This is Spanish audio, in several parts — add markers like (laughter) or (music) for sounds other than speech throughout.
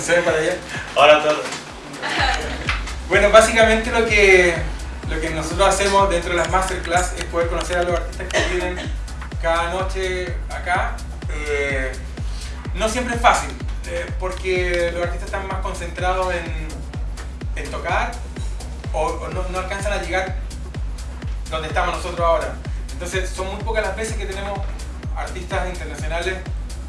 Se ve para allá. Hola a todos. Bueno, básicamente lo que, lo que nosotros hacemos dentro de las masterclass es poder conocer a los artistas que vienen cada noche acá. Eh, no siempre es fácil, eh, porque los artistas están más concentrados en, en tocar o, o no, no alcanzan a llegar donde estamos nosotros ahora. Entonces son muy pocas las veces que tenemos artistas internacionales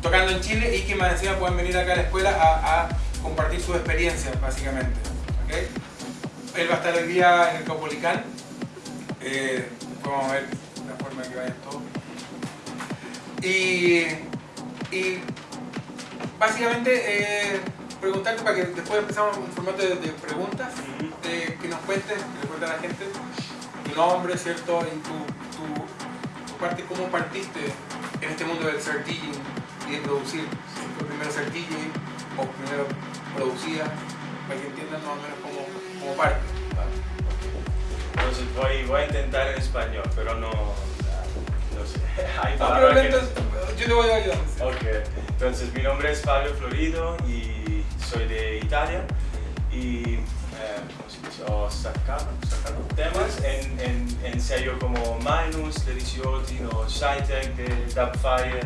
tocando en Chile y que más encima pueden venir acá a la escuela a, a compartir sus experiencias, básicamente. ¿ok? Él va a estar hoy día en el Caupolicán. Eh, vamos a ver la forma en que vayan todos. Y, y básicamente eh, preguntarte para que después empezamos un formato de, de preguntas, de que nos cuentes, que le cuentes a la gente tu nombre, ¿cierto? Y tu, tu, tu parte, cómo partiste en este mundo del ser DJing y de producir. Si fue primero DJ o primero producía, para que entiendan más o menos cómo, cómo parte. Entonces voy, voy a intentar en español, pero no, no sé. (laughs) Hay No, palabras pero que- yo te voy ayudando. ¿sí? Ok, entonces mi nombre es Fabio Florido y soy de Italia y eh, ¿cómo se dice? Ho sacado, sacado temas en, en, en sello como Minus, The Ricciotti, o Shytech de Dubfire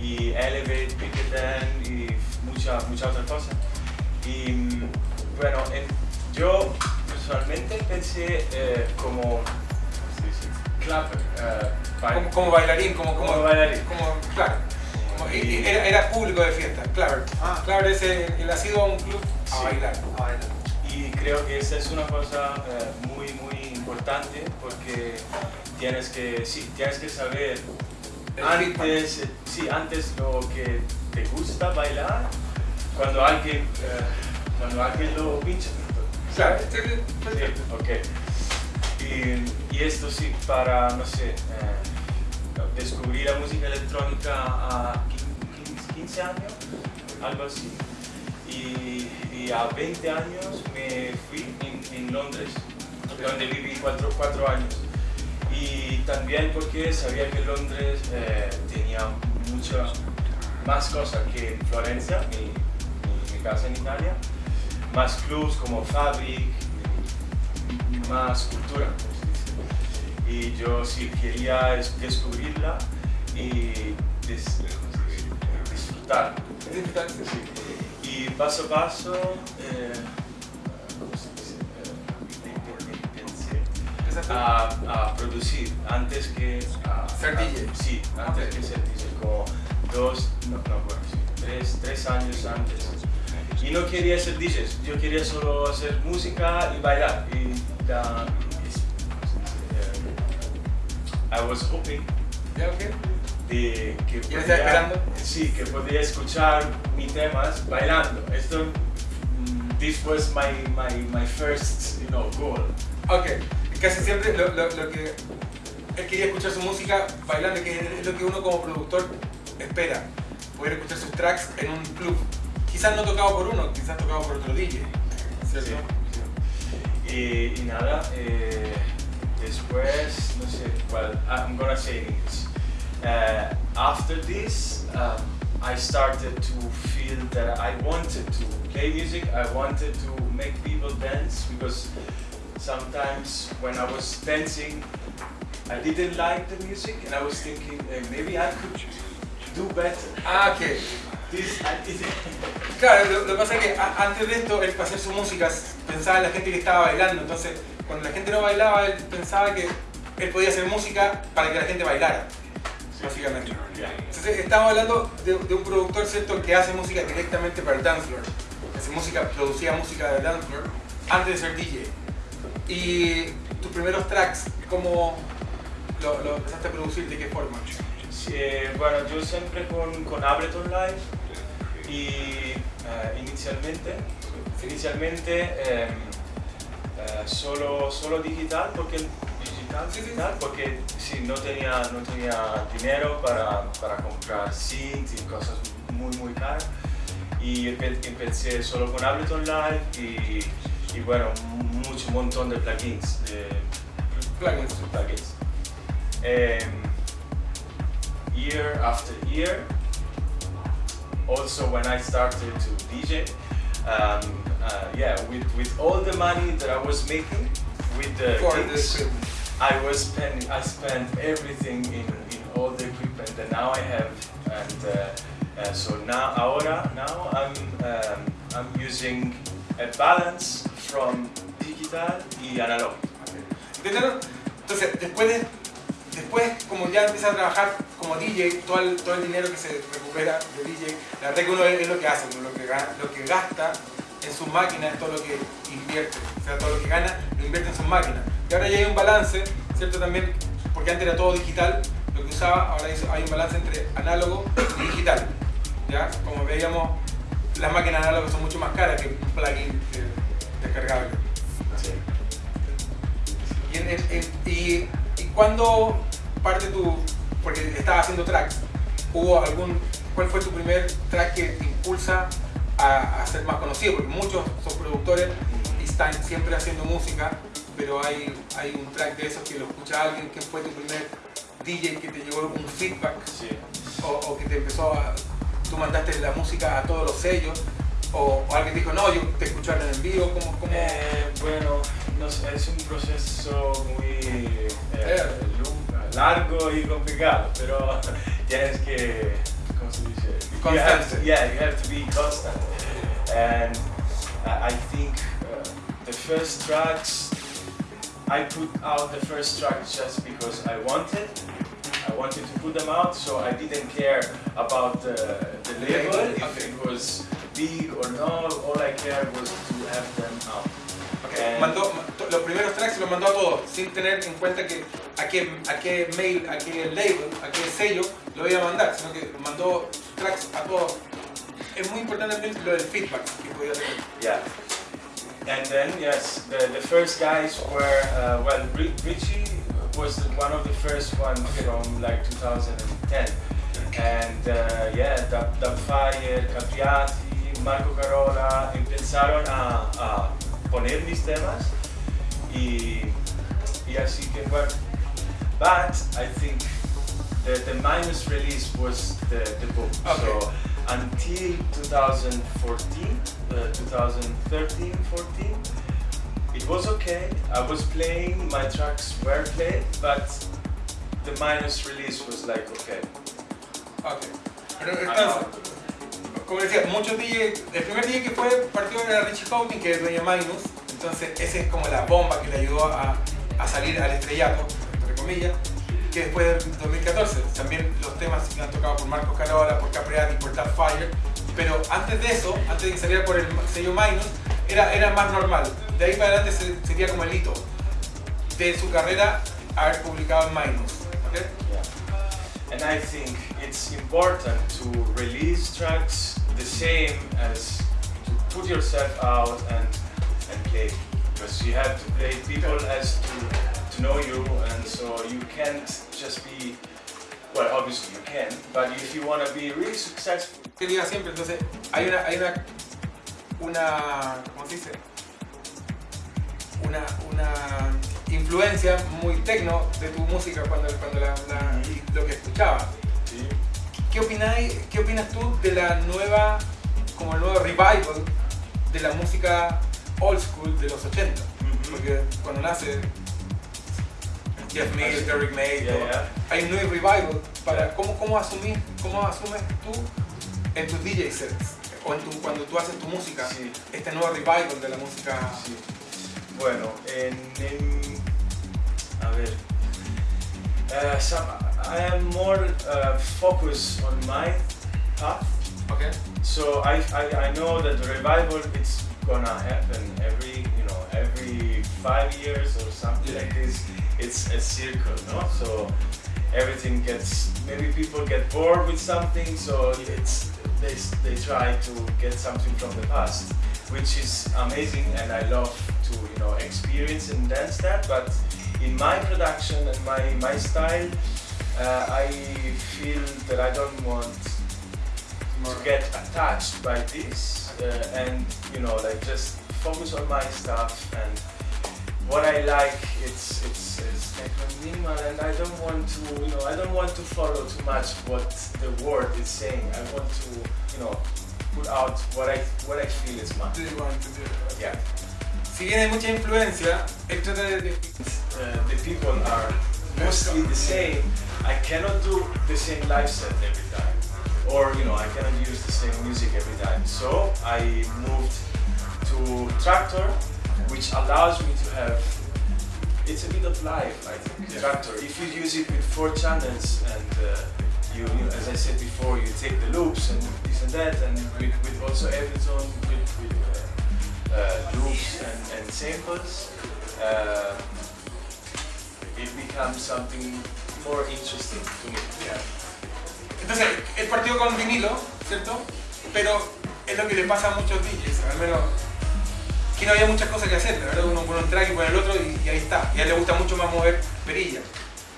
y Elevate, Picketen y muchas mucha otras cosas. Y bueno, en- yo personalmente pensé eh, como. Clapper, eh, bail- Como, como bailarín, como, como, Como bailarín. como- claro. Y- era, era público de fiesta, Claver. Ah. Claver es el, ha sido a un club a Sí. bailar. Bueno. Y creo que esa es una cosa eh, muy, muy importante porque tienes que, sí, tienes que saber antes, eh, sí, antes lo que te gusta bailar, cuando alguien, eh, cuando alguien lo pincha. Claro, sí, sí, Sí, perfecto. ok. Y, y esto sí, para, no sé, eh, descubrir la música electrónica a 15, 15 años, algo así. Y, y a 20 años me fui en, en Londres, donde viví 4 cuatro, años. Y también porque sabía que Londres eh, tenía mucha más cosas que en Florencia, mi, mi- mi casa en Italia, más clubs como Fabric, más cultura. como se dice. Y yo sí quería es- descubrirla y des- disfrutar. Y paso a paso. Eh, a, a producir antes que a, Ser DJ. Sí, antes que ser DJ, como dos, no, no, bueno, sí, tres, tres años antes. Y no quería ser DJ, yo quería solo hacer música y bailar. Y. Eh, I was hoping ¿Ya, ok? de que ¿Ya estás esperando? sí, que podía escuchar mis temas bailando. Esto, mm, this was my, my, my first, you know, goal. Ok, casi siempre lo, que él quería escuchar su música bailando, que es lo que uno como productor espera, poder escuchar sus tracks en un club. Quizás no tocado por uno, quizás tocado por otro DJ, ¿cierto? Sí, Y, nada, eh, después, no sé, well, I'm gonna say in English. Uh, after this, um, I started to feel that I wanted to play music, I wanted to make people dance because sometimes when I was dancing, I didn't like the music and I was thinking eh, maybe I could do better. Ah, ok. This. Claro, lo, lo que pasa es que antes de esto, él para hacer su música pensaba en la gente que estaba bailando, entonces cuando la gente no bailaba, él pensaba que él podía hacer música para que la gente bailara, básicamente. Entonces estamos hablando de, de un productor, ¿cierto?, que hace música directamente para el dance floor. Hace música, producía música de dance floor antes de ser DJ. Y tus primeros tracks, ¿cómo lo, lo empezaste a producir? ¿De qué forma? Eh, bueno, yo siempre con, con Ableton Live y eh, inicialmente, inicialmente eh, eh, solo, solo digital porque digital, digital, porque sí, no tenía, no tenía dinero para, para comprar synths y cosas muy muy caras y empe- empecé solo con Ableton Live y, y bueno, mucho montón de plugins, de Plugins. plugins. Em, year after year, also when I started to DJ, um, uh, yeah, with, with all the money that I was making with the For gigs, equipment. I was spending, I spent everything in, in all the equipment that now I have, and uh, uh, so now, ahora, now I'm, um, I'm using a balance from digital y. ¿Entendieron? Entonces, después, de- después, como ya empieza a trabajar como DJ, todo el, todo el dinero que se recupera de DJ, la verdad que uno es, lo que hace, lo que, lo que gasta en sus máquinas es todo lo que invierte, o sea, todo lo que gana lo invierte en sus máquinas. Y ahora ya hay un balance, ¿cierto? También, porque antes era todo digital, lo que usaba, ahora hay un balance entre análogo y digital. ¿Ya? Como veíamos, las máquinas análogas son mucho más caras que un plugin eh, descargable. Sí. ¿Y, en- en- en- y, y cuándo parte tu, porque estabas haciendo tracks, hubo algún, cuál fue tu primer track que te impulsa a, a ser más conocido? Porque muchos son productores y están siempre haciendo música, pero hay, hay un track de esos que lo escucha alguien, que fue tu primer DJ que te llegó un feedback Sí. o, o que te empezó a, tú mandaste la música a todos los sellos o, o alguien dijo, no, yo te escucharon en vivo, ¿cómo? cómo? Eh, bueno, no sé, es un proceso muy eh, Eh. largo y complicado, pero (laughs) tienes que, ¿cómo se dice? You have to- Constante. yeah, you have to be constant. And I think uh, the first tracks, I put out the first tracks just because I wanted. I wanted to put them out, so I didn't care about the, the label, if it was big or not. All I cared was to have them out. Ok, Eh, mandó, los primeros tracks los mandó a todos, sin tener en cuenta que a qué, a qué mail, a qué label, a qué sello lo iba a mandar, sino que mandó tracks a todos. Es muy importante también lo del feedback que podía tener. Yeah. And then, yes, the, the first guys were, uh, well, Richie was one of the first ones from like 2010. And uh, yeah, Dubfire, Capriati, Marco Carola empezaron a, a poner mis temas y, y así que bueno. But I think the, the minus release was the, the book. Okay. So until 2014, uh, 2013, 14, it was okay. I was playing, my tracks were played, but the minus release was like okay. Ok. Pero out. como decía, muchos DJ, el primer DJ que fue partió era Richie Houghton, que es dueño de Magnus, entonces ese es como la bomba que le ayudó a, a salir al estrellato, entre comillas, que después del 2014, también los temas que han tocado por Marcos Carola, por Capriati, por Dark Fire, pero antes de eso, antes de que saliera por el sello Magnus, era, era más normal, de ahí para adelante se- sería como el hito de su carrera haber publicado en Magnus, ¿ok? Yeah. And I think it's important to release tracks the same as to put yourself out and and play because you have to play people as to to know you and so you can't just be well obviously you can but if you want to be really successful que diga siempre, entonces hay una, hay una, una, ¿cómo se dice? Una, una influencia muy tecno de tu música cuando, cuando la, la- y lo que escuchaba. ¿Qué opináis, qué opinas tú de la nueva, como el nuevo revival de la música old school de los 80? Porque cuando nace Jeff Mills, Derrick May, Yeah, yeah. hay un nuevo revival para cómo, cómo asumir, cómo asumes tú en tus DJ sets o en tu, cuando tú haces tu música Sí. este nuevo revival de la música Sí. Bueno, en, en- a ver, uh, some, I am more uh, focused on my path. ¿ok? So I, I, I know that the revival it's gonna happen every you know every five years or something Yeah. like this. It's a circle, no? So everything gets maybe people get bored with something, so it's they, they try to get something from the past, which is amazing, and I love to you know experience and dance that. But in my production and my my style, uh, I feel that I don't want to get attached by this uh, and you know like just focus on my stuff and what I like it's it's, it's techno minimal, and I don't want to you know I don't want to follow too much what the word is saying. I want to you know put out what I what I feel is mine. Do you want to do it? Yeah. Si bien hay mucha influencia, él trata de, Uh, the people are mostly the same. I cannot do the same live set every time, or you know, I cannot use the same music every time. So I moved to Tractor, which allows me to have. It's a bit of life, I think. Yeah. Tractor. If you use it with four channels and uh, you, you as I said before, you take the loops and this and that, and with, with also Ableton, with, with uh, uh, loops and, and samples. Uh, it becomes something more interesting to me. Yeah. Entonces, él partió con vinilo, ¿cierto? Pero es lo que le pasa a muchos DJs, al menos que no había muchas cosas que hacer, la verdad uno pone un track y pone el otro y, y ahí está. Y a él le gusta mucho más mover perillas.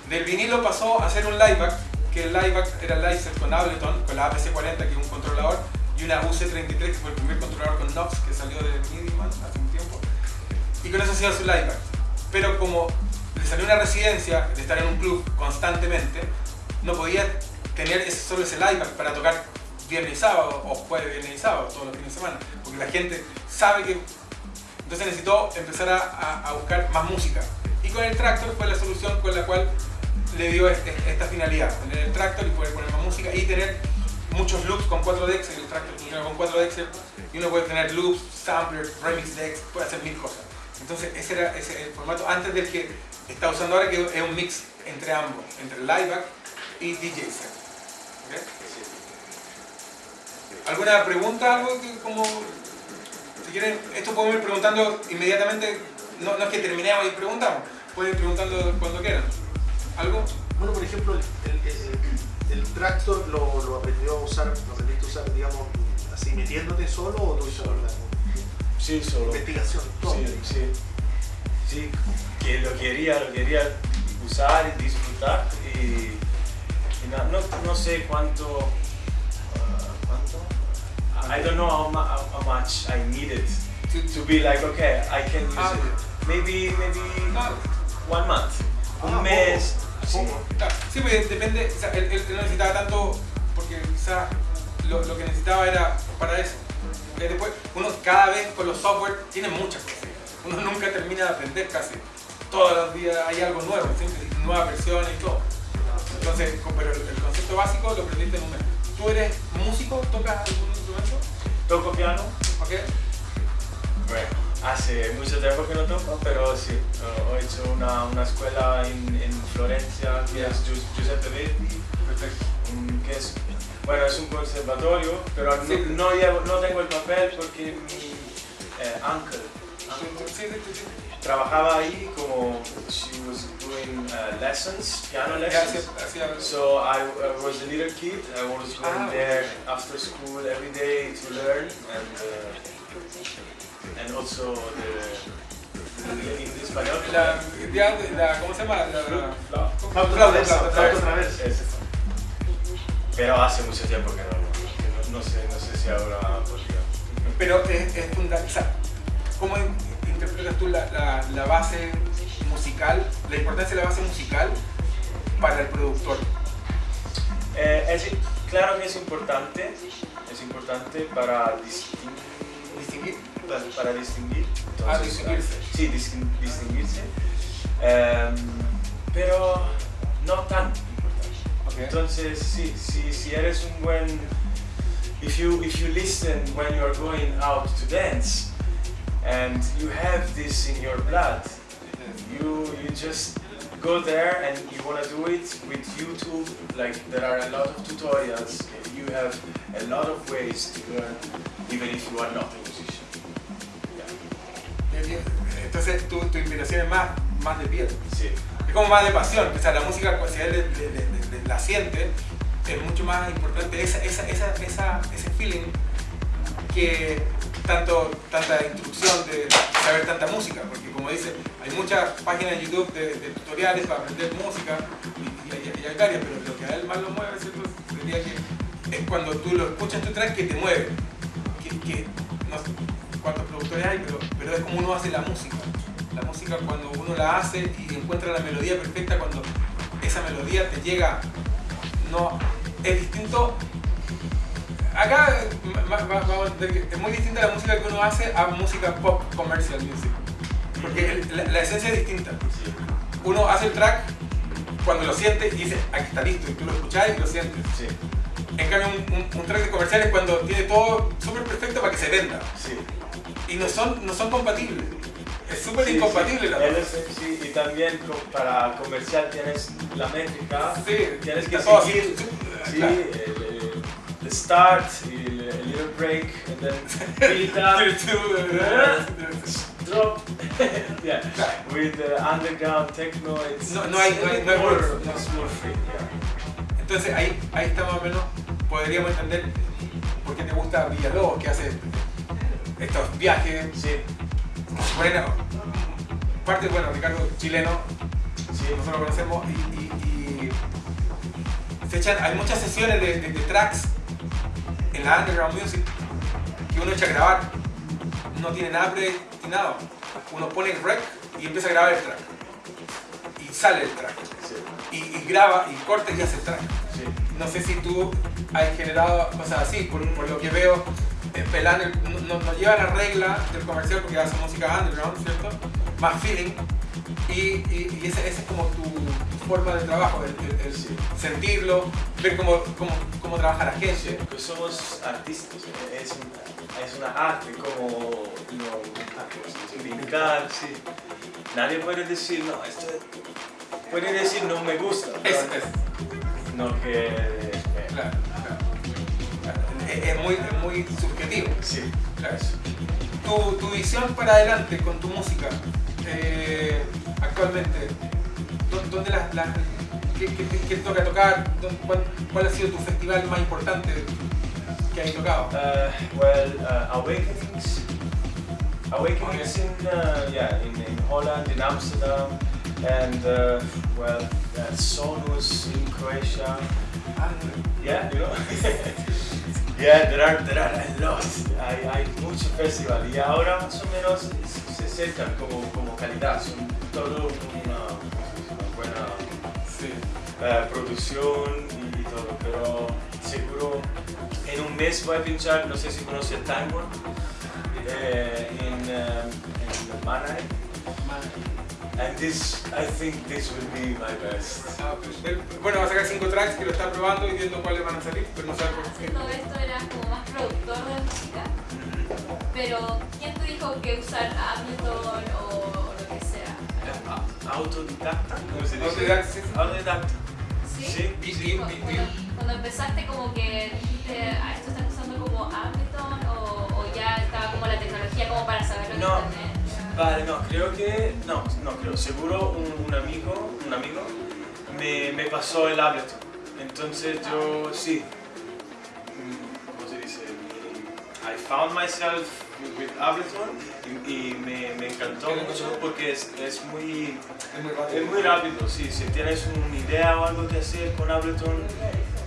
Del vinilo pasó a hacer un lieback, que el lieback era set con Ableton, con la APC40 que es un controlador, y una UC33 que fue el primer controlador con Knox que salió de Midiman hace un tiempo. Y con eso hacía su lieback. Pero como le salió una residencia de estar en un club constantemente, no podía tener ese- solo ese lieback para tocar viernes y sábado, o jueves, viernes y sábado, todos los fines de semana, porque la gente sabe que... Entonces necesitó empezar a, a- a buscar más música. Y con el Tractor fue la solución con la cual le dio este- esta finalidad, tener el Tractor y poder poner más música y tener muchos loops con 4 decks, el Tractor funciona con 4 decks y uno puede tener loops, samplers, remix decks, puede hacer mil cosas. Entonces ese era ese el formato antes del que está usando ahora, que es un mix entre ambos, entre lieback y DJ set. ¿Ok? ¿Alguna pregunta? Algo que como... Si quieren, esto podemos ir preguntando inmediatamente, no, no es que terminemos y preguntamos, pueden ir preguntando cuando quieran. ¿Algo? Bueno, por ejemplo, el, el- el tractor lo, lo aprendió a usar, lo aprendiste a usar, digamos, así metiéndote solo o tuviste alguna Sí, solo. investigación? Todo. Sí, sí. Sí, que lo quería, lo quería usar y disfrutar. Y, no, no sé cuánto. I don't know how, how, much I needed to, to be like, okay, I can use Ah, it. Maybe, maybe Ah. one month. Ah, Un mes. Sí. Poco. Claro, Sí, pues depende, o sea, él, él no necesitaba tanto porque quizás lo, lo que necesitaba era para eso. Porque después, uno cada vez con los software tiene muchas cosas. Uno nunca termina de aprender casi. Todos los días hay algo nuevo, siempre nuevas versiones y todo. Entonces, pero el, el concepto básico lo aprendiste en un mes. ¿Tú eres músico? ¿Tocas algún instrumento? Toco piano. Bueno, hace mucho tiempo que no toco, pero sí, uh, he hecho una, una escuela en, en Florencia que es Gius- Giuseppe Verdi, Perfecto. que es, bueno, es un conservatorio, pero no, Sí. no, llevo- no tengo el papel porque mi eh, uncle, trabajaba ahí como she was doing uh, lessons, piano lessons. So I, I was a little kid. I was going Ah, there after school every day to learn and uh, and also the, la, la, ¿Cómo se llama? La. Pero hace mucho tiempo que no, no, no sé, no sé si ahora podría. Pero es, es fundamental. ¿Cómo in- interpretas tú la, la, la base musical, la importancia de la base musical para el productor? Eh, es, claro que es importante, es importante para distinguir, Distinguir. para, para distinguir. Ah, Entonces, distinguirse. Sí, distin- distinguirse. Em, pero no tan importante. Ok. Entonces, sí, si, si eres un buen... If you, if you listen when you are going out to dance and you have this in your blood, you, you just go there and you want to do it with YouTube. Like there are a lot of tutorials. You have a lot of ways to learn, even if you are not a musician. Yeah. Entonces tu, tu inspiración es más, más de piel. Sí. Es como más de pasión. O sea, la música, pues, si él le- le- le- le- la siente, es mucho más importante esa, esa, esa, esa- ese feeling que tanto, tanta instrucción de saber tanta música. Porque como dice, hay muchas páginas en YouTube de, tutoriales para aprender música y, y hay, varias, pero lo que a él más lo mueve. Sería que es cuando tú lo escuchas tu track que te mueve. Que, no sé cuántos productores hay, pero, pero es como uno hace la música. La música cuando uno la hace y encuentra la melodía perfecta, cuando esa melodía te llega, no, es distinto. Acá es muy distinta la música que uno hace a música pop commercial music. Porque la, esencia es distinta. Uno hace el track cuando lo siente y dice, aquí está listo, y tú lo escuchás y lo sientes. En cambio, un, track de comercial es cuando tiene todo súper perfecto para que se venda. Y no son, no son compatibles. Es súper incompatible la Sí, y también para comercial tienes la métrica. Sí, tienes que seguir. Sí, el, start y el, little break, and then (laughs) beat up, drop. yeah, with the underground techno, it's no, no hay, no hay, no hay more, more free. Yeah. Entonces ahí, ahí está más o menos, podríamos entender por qué te gusta Villalobos, que hace estos viajes. Sí bueno, parte, bueno, Ricardo chileno, sí, nosotros lo conocemos, y, se echan, hay muchas sesiones de, tracks en la underground music que uno echa a grabar, no tiene nada predestinado, uno pone el rec y empieza a grabar el track, y sale el track, y, graba, y corta y hace el track. No sé si tú has generado cosas así, por lo que veo Pelán nos lleva la regla del comercial porque hace música underground, ¿cierto? Más feeling. Y, y, esa, es como tu, forma de trabajo, el, sentirlo, ver cómo, cómo, cómo, trabaja la gente. pues somos artistas, es, es una arte como no, brincar, sí. Nadie puede decir, no, esto puede decir no me gusta. Es, es. No que... Claro es, muy, muy subjetivo. Sí. Claro. Tu, tu, visión para adelante con tu música, eh, actualmente, ¿dónde las, qué, qué, toca tocar? Cuál, ¿Cuál, ha sido tu festival más importante que has tocado? Uh, well, uh, Awakenings. Awakenings okay. in, uh, yeah, in, in Holland, in Amsterdam, and uh, well, uh, Sonus in Croatia. Ah, yeah, you know. (laughs) Yeah, there are, there are a lot. Hay, hay mucho festival y ahora más o menos se acercan como, como calidad. Son todo buena uh, producción y, todo, pero seguro en un mes voy a pinchar, no sé si conoce tango, eh, en, um, en Mannheim. And this, I think this will be my best. Ah, pues, bueno, va a sacar cinco tracks que lo está probando y viendo cuáles van a salir, pero no sabe por qué. Todo esto era como más productor de música, pero ¿quién te dijo que usar Ableton o, lo que sea? Autodidacta, ¿cómo se dice? Autodidacta. Autodidacta. ¿Sí? Sí, sí, sí. Cuando, cuando, empezaste como que dijiste, ah, esto están usando como Ableton o, o, ya estaba como la tecnología como para saberlo en no. internet. Vale, no, creo que, no, no creo, seguro un, un amigo, un amigo me, me, pasó el Ableton. Entonces yo, sí, mm, ¿cómo se dice? I found myself with Ableton y, y me, me, encantó mucho porque es, es, muy, es muy rápido. sí, si tienes una idea o algo que hacer con Ableton,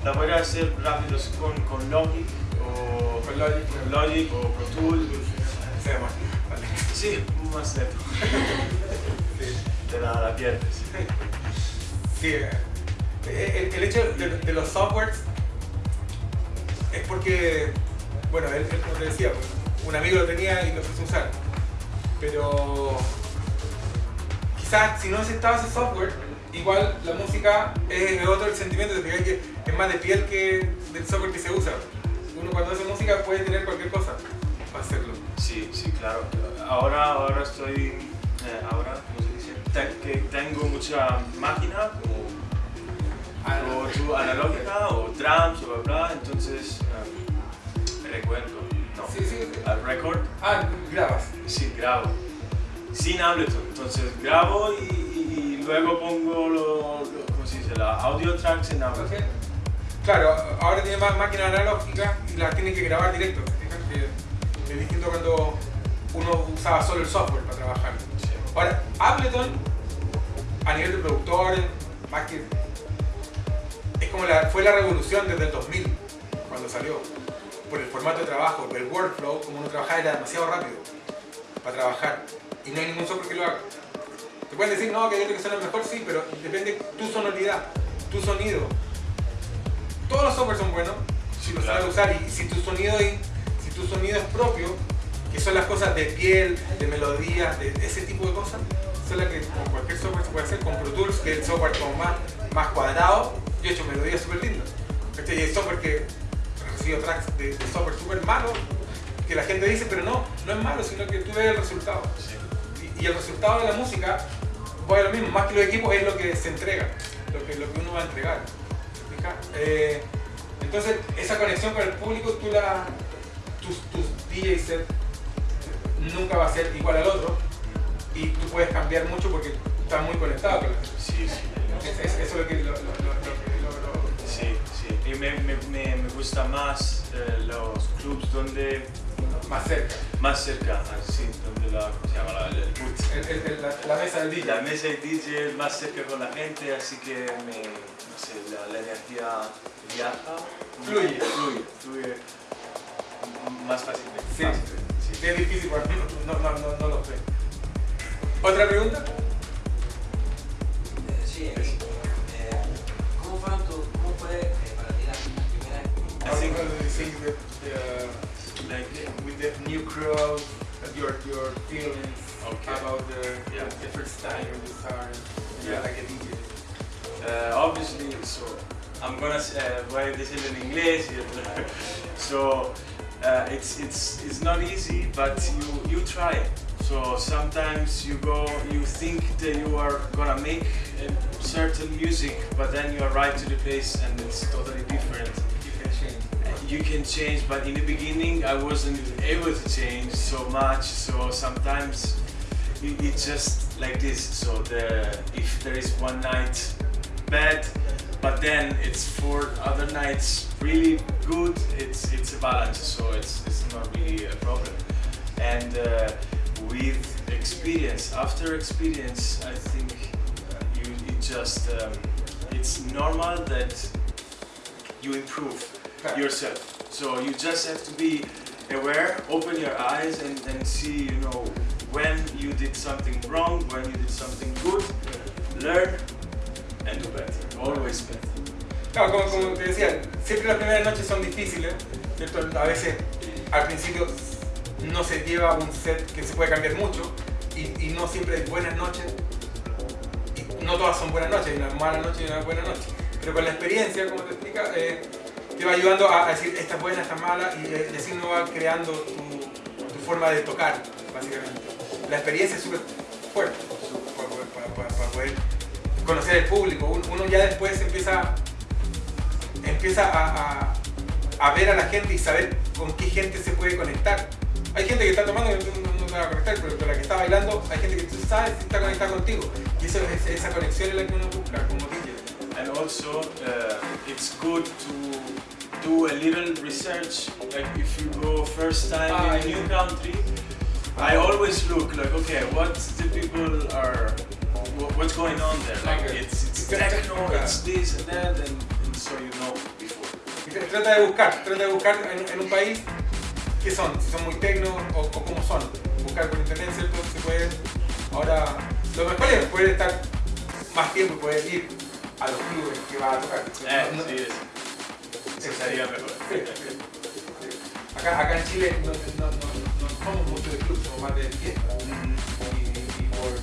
la puedes hacer rápido con, con Logic o con Logic, Logic o Pro Tools. Sí, más neto. Te la, la pierdes. Sí, eh, el, hecho de, los softwares es porque, bueno, él, como te decía, pues, un amigo lo tenía y lo empezó a usar. Pero quizás si no necesitaba ese software, igual la música es otro el sentimiento de que es más de piel que del software que se usa. Uno cuando hace música puede tener cualquier cosa para hacerlo. Sí, sí, claro. Ahora, ahora estoy, eh, ahora, ¿cómo se dice? que tengo mucha máquina como o analógica o drums o bla bla, entonces um, recuerdo, sí, sí. al record. Ah, grabas. Sí, grabo. Sin Ableton, entonces grabo y, y, luego pongo lo, lo, ¿cómo se dice? La audio tracks en Ableton. Okay. Claro, ahora tiene más máquina analógica y las tiene que grabar directo. Es distinto cuando uno usaba solo el software para trabajar. Ahora, Ableton, a nivel de productor, más que. Es como la, fue la revolución desde el 2000, cuando salió. Por el formato de trabajo, por el workflow, como uno trabajaba era demasiado rápido para trabajar. Y no hay ningún software que lo haga. Te pueden decir, no, que hay otro que suena mejor, sí, pero depende tu sonoridad, tu sonido. Todos los software son buenos si Sí, lo claro. sabes usar y si tu sonido es, si tu sonido es propio, que son las cosas de piel, de melodía, de ese tipo de cosas, son las que con cualquier software se puede hacer, con Pro Tools, que es el software como más, más cuadrado, yo he hecho melodías súper lindas. Y hay software que recibido tracks de, de software súper malo, que la gente dice, pero no, no es malo, sino que tú ves el resultado. Sí. Y, y el resultado de la música, pues lo mismo, más que los equipos es lo que se entrega, lo que, lo que uno va a entregar. Eh, entonces, esa conexión con el público, tú la, tus, tus DJ set nunca va a ser igual al otro y tú puedes cambiar mucho porque estás muy conectado con la gente. Sí, sí. Es- es- Eso es lo que lo, lo- lo- lo que- me, me, me, me gusta más eh, los clubs donde más cerca. más cerca, así, donde la, ¿cómo se llama? La, el boot. El- el- el- la, la mesa del DJ. La mesa de DJ es más cerca con la gente, así que me, no sé, la, la energía viaja. Fluye. Fluye, fluye más fácilmente. Sí. sí. Sí, es difícil para mí, no, no, no, no lo sé. ¿Otra pregunta? Eh, sí, eh, ¿cómo, fueron tu- ¿cómo fue I think- you think that, uh, Like, with the new crowd, your your feelings Okay. about the, Yeah. the first time you started, Yeah. like a DJ? Uh, obviously, so I'm gonna s- uh, voy a decirlo en inglés. so uh, it's it's it's not easy, but you you try. So sometimes you go, you think that you are gonna make certain music, but then you arrive to the place and it's totally You can change, but in the beginning I wasn't able to change so much. So sometimes it, it's just like this. So the if there is one night bad, but then it's four other nights really good. It's it's a balance. So it's it's not really a problem. And uh, with experience, after experience, I think you it just um, it's normal that you improve. Yourself. So you just have to be aware, open your eyes, and, and see, you know, when you did something wrong, when you did something good, learn and do better. Always better. Como, como te decía, siempre las primeras noches son difíciles, ¿cierto? A veces al principio no se lleva un set que se puede cambiar mucho y, y no siempre hay buenas noches. Y no todas son buenas noches, hay una mala noche y una buena noche. Pero con la experiencia, como te explica, eh, te va ayudando a, decir esta es buena, esta es mala y, así uno va creando tu, forma de tocar, básicamente. La experiencia es súper fuerte para, poder- para- poder conocer el público. Un- Uno ya después empieza empieza a, ver a la gente y saber con qué gente se puede conectar. Hay gente que está tomando y no, no, no se va a conectar, pero con la que está bailando hay gente que tú sabes si está conectada contigo. Y eso, es- esa conexión es la que uno busca como DJ. And also, uh, it's good to do a little research. Like if you go first time Ah, in a new country, I always look like, okay, what the people are, what's going on there? Like Okay. it's it's techno, it's this and that, and, and so you know before. Trata de buscar, trata de buscar en, en un país qué son, si son muy tecno o, o cómo son. Buscar por internet, ¿cierto? Se puede. Ahora, lo mejor es poder estar más tiempo y poder ir a los clubes que va a tocar. Eh, No- no- sí, eso, eso sería mejor. Sí, sí, sí. Acá, acá en Chile no, no, no, no somos mucho de club, somos más de fiesta. Y, y por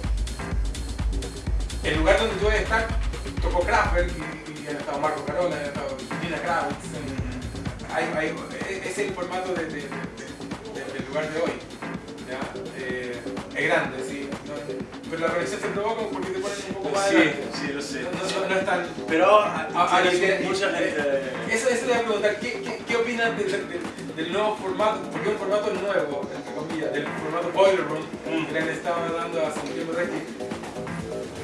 el lugar donde yo voy a estar, tocó Kraftwerk y, y han estado Marco Carola, han estado Nina Kravitz. Hay, hay, e- es el formato de, de- de- de- del lugar de hoy. ¿ya? Eh, es grande, sí. Pero la conexión se provoca porque te ponen un poco más Sí, adelante. sí, lo sé. No, no- no es tan... Pero Ah, ah, y- y- mucha eh, gente. Eso, eso le voy a preguntar, ¿qué, qué, qué opinas de- de- de- del nuevo formato? Porque un formato nuevo, entre comillas, del formato Boiler Room, Mm. que le estado dando hace un tiempo atrás,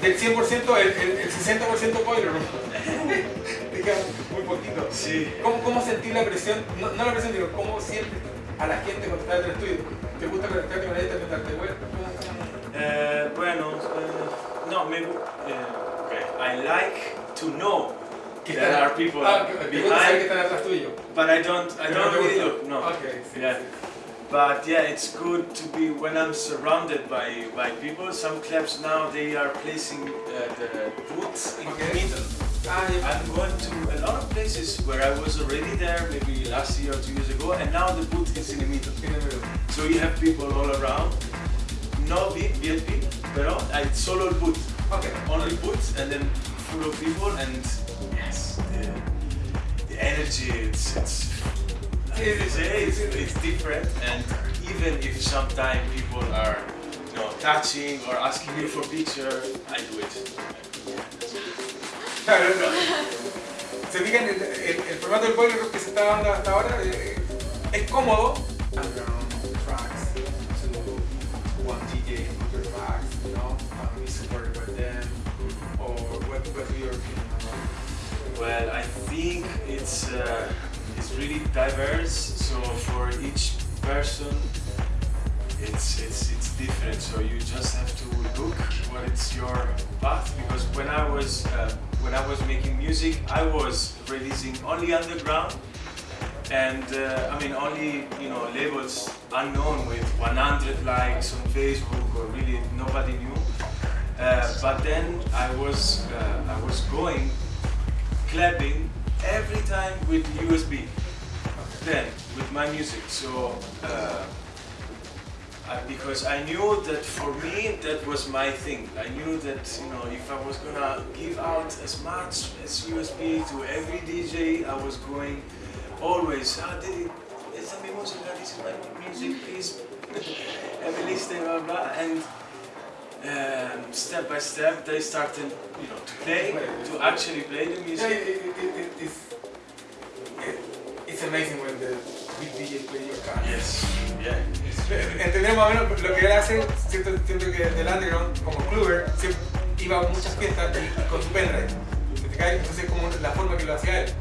del 100%, el, el, el 60% Boiler Room. Muy poquito. Sí. ¿Cómo, ¿Cómo sentir la presión? No, no la presión, sino cómo sientes a la gente cuando estás en el estudio. ¿Te gusta conectarte con ella, darte vuelta? Eh, bueno, eh, no, me, gu- eh, okay. I like to know there están- are people ah, que- te gusta saber que behind, están atrás tuyo. but I don't, I don't really look. No. Ok, sí, Yeah. sí. But yeah, it's good to be when I'm surrounded by, by people. Some clubs now they are placing uh, the booths in Okay. the middle. Ah. I'm going to a lot of places where I was already there, maybe last year or two years ago, and now the booth is in the middle. So you have people all around. No VIP, VIP, pero I solo el booth. Ok. Only booth and then full of people and yes, the, the energy it's it's say, it's, it's different and even if sometimes people are you know touching or asking you for picture, I do it. Claro, no. Se fijan, el, el, el formato del boiler que se está dando hasta ahora eh, es cómodo. Well, I think it's uh, it's really diverse. So for each person, it's it's it's different. So you just have to look what it's your path. Because when I was uh, when I was making music, I was releasing only underground, and uh, I mean only you know labels unknown with 100 likes on Facebook or really nobody knew. Uh, but then I was uh, I was going clapping every time with USB. Then with my music, so uh, I, because I knew that for me that was my thing. I knew that you know if I was gonna give out as much as USB to every DJ, I was going always. Ah, de- esta es mi música, this is my music, please. (laughs) Every listen, blah blah, and um, step by step they started, you know, to play, to actually play the music. it, it, it, it, it's, it, it's amazing when the big DJ play your car. Yes, yeah. (laughs) Entender más o menos lo que él hace, siento, siento que del underground, como siempre iba a muchas fiestas y- con su pendrive. Entonces como la forma que lo hacía él,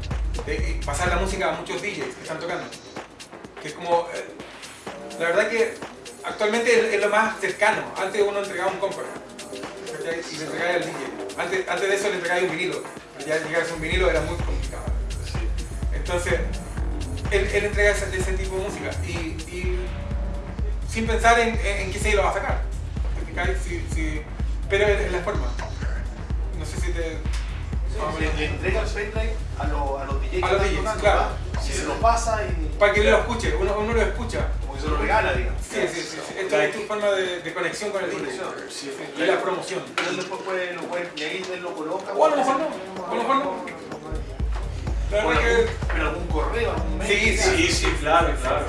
de pasar la música a muchos DJs que están tocando. Que es como, eh, la verdad que actualmente es, lo más cercano. Antes uno entregaba un compra y le entregaba al DJ. Antes, antes de eso le entregaba un vinilo. Ya llegar a un vinilo era muy complicado. Entonces, él, él entrega ese, ese tipo de música y, y sin pensar en, en, en qué se lo va a sacar. Si- si- pero es, la forma. No sé si te... Le, le entrega el pendrive a, a los DJs A los DJs, claro. Y se lo pasa y Para que él lo escuche, uno, uno lo escucha. Como que se lo regala, digamos. Sí, sí, sí. sí. Esto es tu forma de, de conexión con el. Conexión. Sí. Y la promoción. Entonces después puede, lo puede, y ahí él lo coloca. O a lo mejor no, a lo mejor no. La O verdad algún, que... pero algún correo, algún mail. Sí, Sí, sí, claro, claro.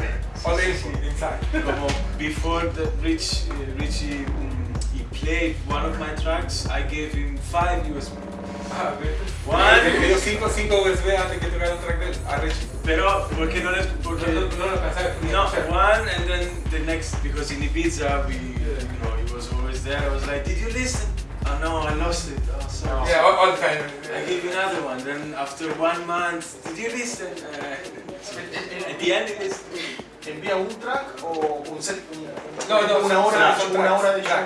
Como before the Rich, uh, Richie um, he played one of my tracks, I gave him five USB. Ah. One. Le dio 5 USB antes que tocara un track de él. A Richie. Pero porque no les porque No, no, no lo alcanzaba. no one and then the next because in Ibiza we you know he was always there. I was like, did you listen? Oh no, I lost it. Oh sorry. Yeah, all, all the time. I gave you another one. Then after one month, did you listen? Uh, at the end, he listened. ¿Envía un track o un set? Un, un- No, no, una son- hora, son una hora de tracks.